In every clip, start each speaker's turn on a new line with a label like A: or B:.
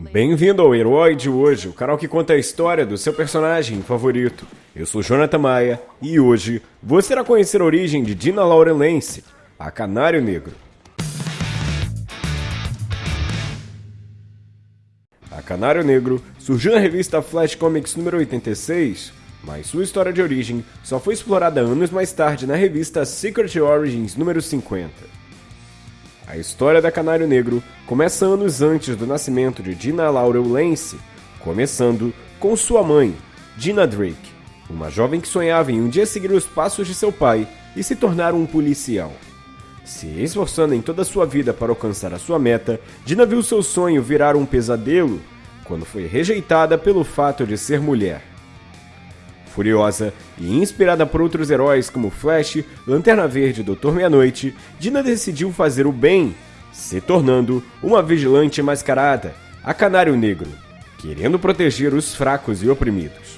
A: Bem-vindo ao Herói de hoje, o canal que conta a história do seu personagem favorito. Eu sou Jonathan Maia e hoje você irá conhecer a origem de Dina Laurelense, a Canário Negro. A Canário Negro surgiu na revista Flash Comics número 86, mas sua história de origem só foi explorada anos mais tarde na revista Secret Origins número 50. A história da Canário Negro começa anos antes do nascimento de Dina Laurel Lance, começando com sua mãe, Dina Drake, uma jovem que sonhava em um dia seguir os passos de seu pai e se tornar um policial. Se esforçando em toda a sua vida para alcançar a sua meta, Dina viu seu sonho virar um pesadelo quando foi rejeitada pelo fato de ser mulher. Furiosa e inspirada por outros heróis como Flash, Lanterna Verde e Doutor Meia-Noite, Dina decidiu fazer o bem, se tornando uma vigilante mascarada, a Canário Negro, querendo proteger os fracos e oprimidos.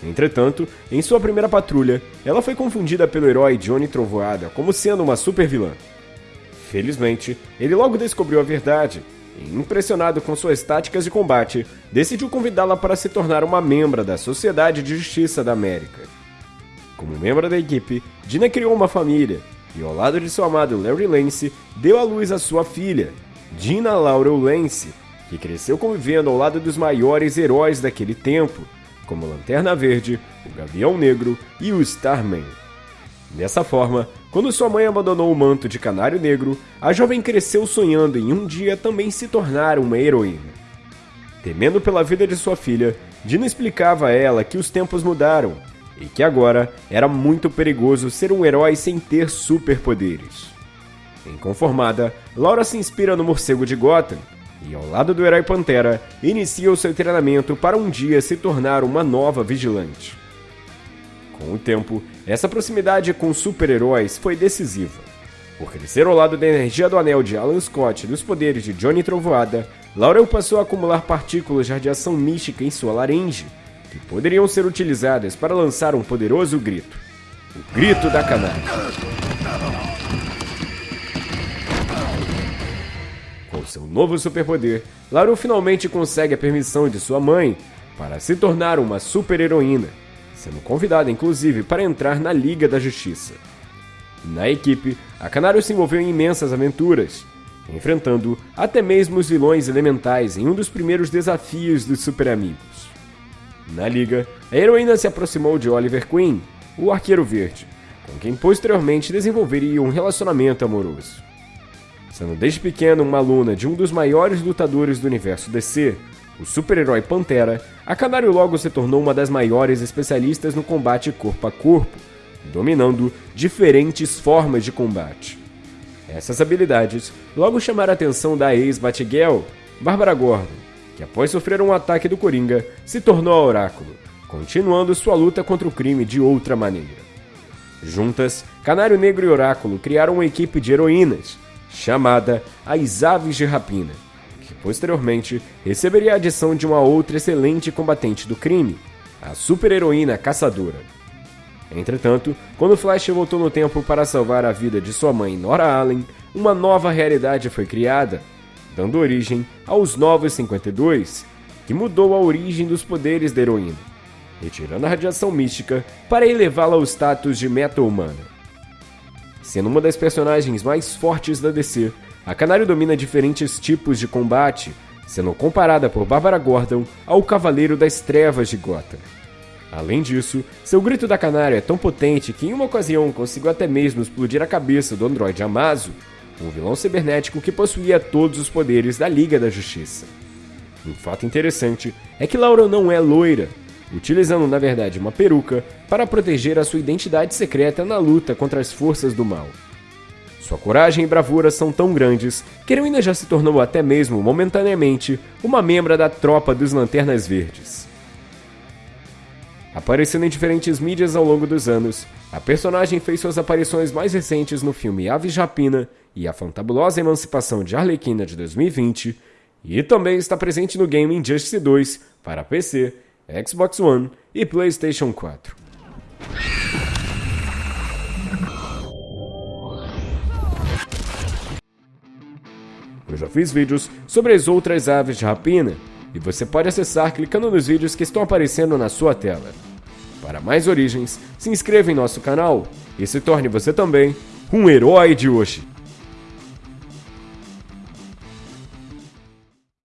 A: Entretanto, em sua primeira patrulha, ela foi confundida pelo herói Johnny Trovoada como sendo uma supervilã. Felizmente, ele logo descobriu a verdade impressionado com suas táticas de combate, decidiu convidá-la para se tornar uma membra da Sociedade de Justiça da América. Como membro da equipe, Dina criou uma família e, ao lado de seu amado Larry Lance, deu à luz a sua filha, Dina Laurel Lance, que cresceu convivendo ao lado dos maiores heróis daquele tempo, como Lanterna Verde, o Gavião Negro e o Starman. Dessa forma, quando sua mãe abandonou o manto de canário negro, a jovem cresceu sonhando em um dia também se tornar uma heroína. Temendo pela vida de sua filha, Dina explicava a ela que os tempos mudaram e que agora era muito perigoso ser um herói sem ter superpoderes. Inconformada, Laura se inspira no morcego de Gotham e, ao lado do herói Pantera, inicia o seu treinamento para um dia se tornar uma nova vigilante. Com o tempo, essa proximidade com super-heróis foi decisiva. Por crescer ao lado da energia do anel de Alan Scott e dos poderes de Johnny Trovoada, Laurel passou a acumular partículas de radiação mística em sua laringe, que poderiam ser utilizadas para lançar um poderoso grito. O Grito da Canária. Com seu novo superpoder, Laurel finalmente consegue a permissão de sua mãe para se tornar uma super-heroína sendo convidada inclusive para entrar na Liga da Justiça. Na equipe, a Canário se envolveu em imensas aventuras, enfrentando até mesmo os vilões elementais em um dos primeiros desafios dos Super Amigos. Na liga, a heroína se aproximou de Oliver Queen, o Arqueiro Verde, com quem posteriormente desenvolveria um relacionamento amoroso. Sendo desde pequena uma aluna de um dos maiores lutadores do universo DC, o super-herói Pantera, a Canário logo se tornou uma das maiores especialistas no combate corpo a corpo, dominando diferentes formas de combate. Essas habilidades logo chamaram a atenção da ex-Batgirl, Bárbara Gordon, que após sofrer um ataque do Coringa, se tornou a Oráculo, continuando sua luta contra o crime de outra maneira. Juntas, Canário Negro e Oráculo criaram uma equipe de heroínas, chamada As Aves de Rapina, Posteriormente, receberia a adição de uma outra excelente combatente do crime, a super-heroína Caçadora. Entretanto, quando Flash voltou no tempo para salvar a vida de sua mãe Nora Allen, uma nova realidade foi criada, dando origem aos Novos 52, que mudou a origem dos poderes da heroína, retirando a radiação mística para elevá-la ao status de meta-humana. Sendo uma das personagens mais fortes da DC, a Canário domina diferentes tipos de combate, sendo comparada por Bárbara Gordon ao Cavaleiro das Trevas de Gotham. Além disso, seu grito da Canário é tão potente que em uma ocasião conseguiu até mesmo explodir a cabeça do androide Amazo, um vilão cibernético que possuía todos os poderes da Liga da Justiça. Um fato interessante é que Laura não é loira, utilizando na verdade uma peruca para proteger a sua identidade secreta na luta contra as forças do mal. Sua coragem e bravura são tão grandes que Heroína já se tornou até mesmo momentaneamente uma membra da tropa dos Lanternas Verdes. Aparecendo em diferentes mídias ao longo dos anos, a personagem fez suas aparições mais recentes no filme Aves Rapina e a Fantabulosa Emancipação de Arlequina de 2020, e também está presente no game Injustice 2 para PC, Xbox One e PlayStation 4. Eu já fiz vídeos sobre as outras aves de rapina e você pode acessar clicando nos vídeos que estão aparecendo na sua tela. Para mais origens, se inscreva em nosso canal e se torne você também um herói de hoje.